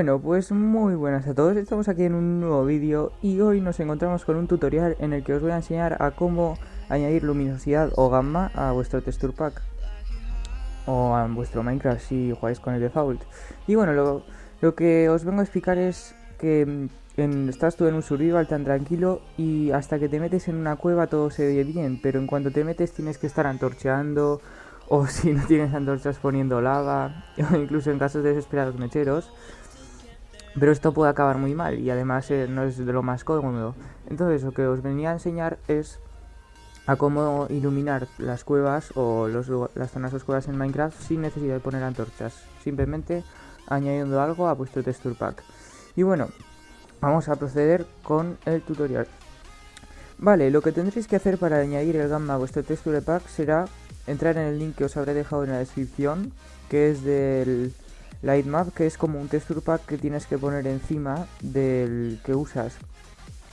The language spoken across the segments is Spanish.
Bueno, pues muy buenas a todos, estamos aquí en un nuevo vídeo y hoy nos encontramos con un tutorial en el que os voy a enseñar a cómo añadir luminosidad o gamma a vuestro texture pack o a vuestro Minecraft si jugáis con el default. Y bueno, lo, que os vengo a explicar es que mm, estás tú en un survival tan tranquilo y hasta que te metes en una cueva todo se ve bien, pero en cuanto te metes tienes que estar antorcheando o si no tienes antorchas poniendo lava, o incluso en casos de desesperados mecheros. Pero esto puede acabar muy mal y además eh, no es de lo más cómodo. Entonces lo que os venía a enseñar es a cómo iluminar las cuevas o las zonas oscuras en Minecraft sin necesidad de poner antorchas. Simplemente añadiendo algo a vuestro texture pack. Y bueno, vamos a proceder con el tutorial. Vale, lo que tendréis que hacer para añadir el gamma a vuestro texture pack será entrar en el link que os habré dejado en la descripción, que es del Lightmap, que es como un texture pack que tienes que poner encima del que usas.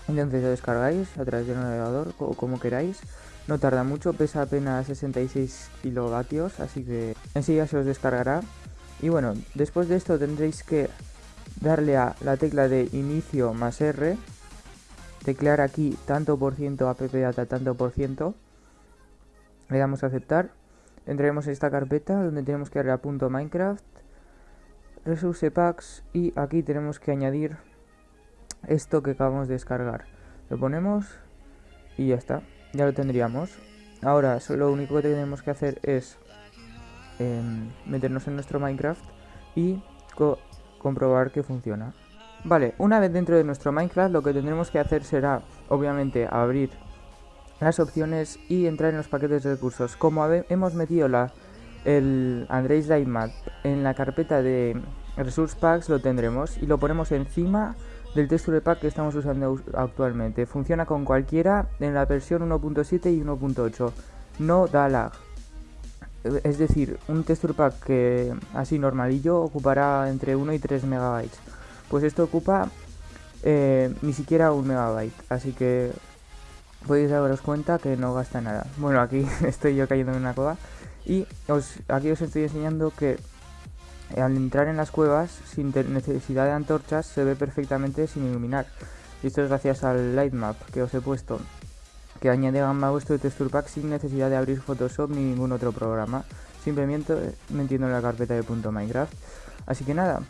Entonces lo descargáis a través del navegador o como queráis. No tarda mucho, pesa apenas 66 kilovatios, así que enseguida se os descargará. Y bueno, después de esto tendréis que darle a la tecla de inicio más R, teclear aquí tanto por ciento app data tanto por ciento le damos a aceptar entraremos en esta carpeta donde tenemos que darle a punto minecraft resource packs y aquí tenemos que añadir esto que acabamos de descargar. Lo ponemos y ya está ya lo tendríamos. Ahora lo único que tenemos que hacer es em, meternos en nuestro minecraft y comprobar que funciona. Vale una vez dentro de nuestro minecraft lo que tendremos que hacer será obviamente abrir las opciones y entrar en los paquetes de recursos. Como hemos metido la, el Android Lightmap en la carpeta de Resource Packs, lo tendremos y lo ponemos encima del texture pack que estamos usando actualmente. Funciona con cualquiera en la versión 1.7 y 1.8. No da lag. Es decir, un texture pack que así normalillo ocupará entre 1 y 3 megabytes. Pues esto ocupa eh, ni siquiera un megabyte. Así que podéis daros cuenta que no gasta nada. Bueno, aquí estoy yo cayendo en una cueva y aquí os estoy enseñando que al entrar en las cuevas sin necesidad de antorchas se ve perfectamente sin iluminar. Y esto es gracias al Lightmap que os he puesto, que añade gamma a vuestro texture pack sin necesidad de abrir Photoshop ni ningún otro programa, simplemente metiendo en la carpeta de .minecraft. Así que nada,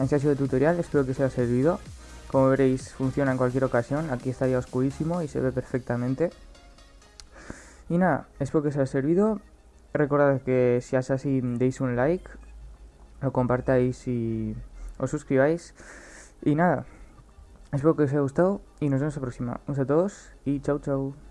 este ha sido el tutorial, espero que os haya servido. Como veréis funciona en cualquier ocasión, aquí estaría oscurísimo y se ve perfectamente. Y nada, espero que os haya servido. Recordad que si es así deis un like, lo compartáis y os suscribáis. Y nada, espero que os haya gustado y nos vemos la próxima. Un saludo a todos y chao chao.